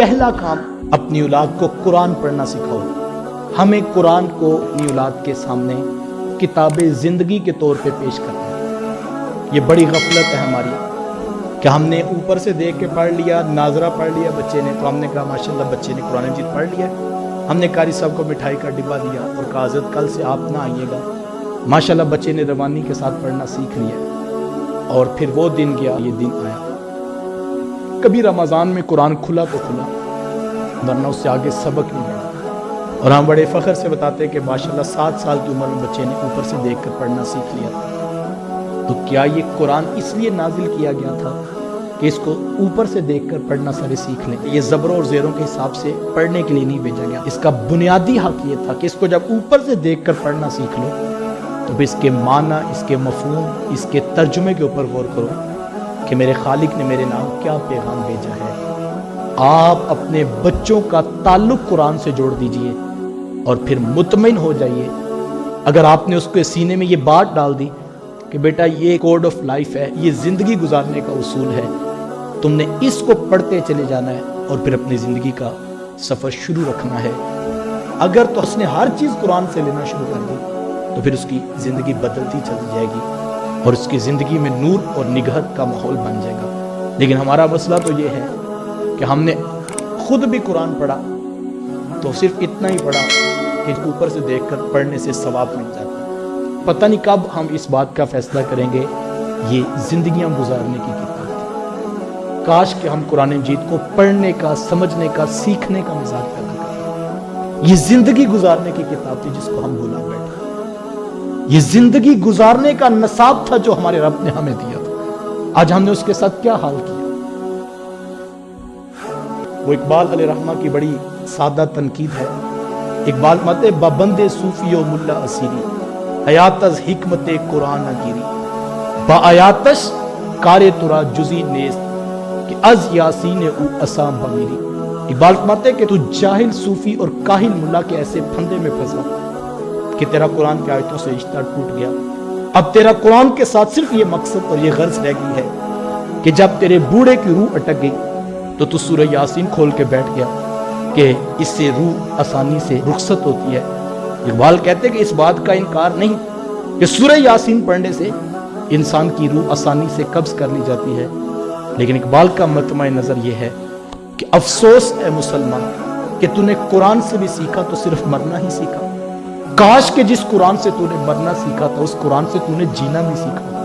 पहला काम, अपनी औलाद को कुरान पढ़ना सिखाओ। हमें कुरान को अपनी औलाद के सामने किताब ज़िंदगी के तौर पे पेश करना है। ये बड़ी गफलत है हमारी कि हमने ऊपर से देख के पढ़ लिया, नाजरा पढ़ लिया, बच्चे ने तो हमने कहा, माशाल्लाह, बच्चे ने कुरान मजीद पढ़ लिया। हमने कारी साहब को मिठाई का डिब्बा दिया और कहा, हज़रत, कल से आप ना आइएगा। माशाल्लाह, बच्चे ने रवानी के साथ पढ़ना सीख लिया। और फिर वो दिन गया, ये दिन आया। कभी रमज़ान में कुरान खुला तो खुला, वरना उससे आगे सबक नहीं बढ़ा और हम बड़े फ़ख्र से बताते हैं कि माशाल्लाह सात साल की उम्र में बच्चे ने ऊपर से देख कर पढ़ना सीख लिया। तो क्या ये कुरान इसलिए नाजिल किया गया था कि इसको ऊपर से देखकर पढ़ना सारे सीख लें? ये ज़बरों और ज़ेरों के हिसाब से पढ़ने के लिए नहीं भेजा गया। इसका बुनियादी हक ये था कि इसको जब ऊपर से देखकर पढ़ना सीख लो तो इसके माना, इसके मफहूम, इसके तर्जुमे के ऊपर गौर करो। कि मेरे खालिक ने मेरे नाम क्या पैगाम भेजा है? आप अपने बच्चों का ताल्लुक कुरान से जोड़ दीजिए और फिर मुतमिन हो जाइए। अगर आपने उसके सीने में ये बात डाल दी कि बेटा, ये कोड ऑफ़ लाइफ है, ये ज़िंदगी गुजारने का उसूल है, तुमने इसको पढ़ते चले जाना है और फिर अपनी ज़िंदगी का सफ़र शुरू रखना है। अगर तो उसने हर चीज़ कुरान से लेना शुरू कर दी तो फिर उसकी ज़िंदगी बदलती चली जाएगी। और उसकी ज़िंदगी में नूर और निगहत का माहौल बन जाएगा। लेकिन हमारा मसला तो ये है कि हमने खुद भी कुरान पढ़ा तो सिर्फ़ इतना ही पढ़ा कि ऊपर से देखकर पढ़ने से सवाब मिल जाता है। पता नहीं कब हम इस बात का फैसला करेंगे, ये जिंदगियाँ गुजारने की किताब थी काश कि हम कुरान मजीद को पढ़ने का, समझने का, सीखने का मज़ाक पैदा करें ये ज़िंदगी गुजारने की किताब थी जिसको हम भूला बैठे। ये ज़िंदगी गुजारने का नसाब था जो हमारे रब ने हमें दिया था। आज हमने उसके साथ क्या हाल किया? वो इकबाल अल रहमा की बड़ी सादा तनकीद है। इकबाल मत, बबंदे सूफी मुल्ला असीरी। अयातस हिकमत कुरान गिरी बायातश कारे तुरा जुजी कि अज यासीन उ असाम बमीरी। इकबाल फरमाते कि तू जाहिल सूफी और काहिल मुल्ला के ऐसे फंदे में फंसा। कि तेरा कुरान की आयतों से रिश्ता टूट गया। अब तेरा कुरान के साथ सिर्फ़ ये मकसद और ये गर्ज रह गई है कि जब तेरे बूढ़े की रूह अटक गई तो तू सूरह यासीन खोल के बैठ गया कि इससे रूह आसानी से रुखसत होती है। इकबाल कहते कि इस बात का इनकार नहीं, कि सूर्य यासीन पढ़ने से इंसान की रूह आसानी से कब्ज कर ली जाती है। लेकिन इकबाल का मतम नज़र यह है कि अफसोस है मुसलमान, कि तूने कुरान से भी सीखा तो सिर्फ़ मरना ही सीखा। काश के जिस कुरान से तूने मरना सीखा था, उस कुरान से तूने जीना भी सीखा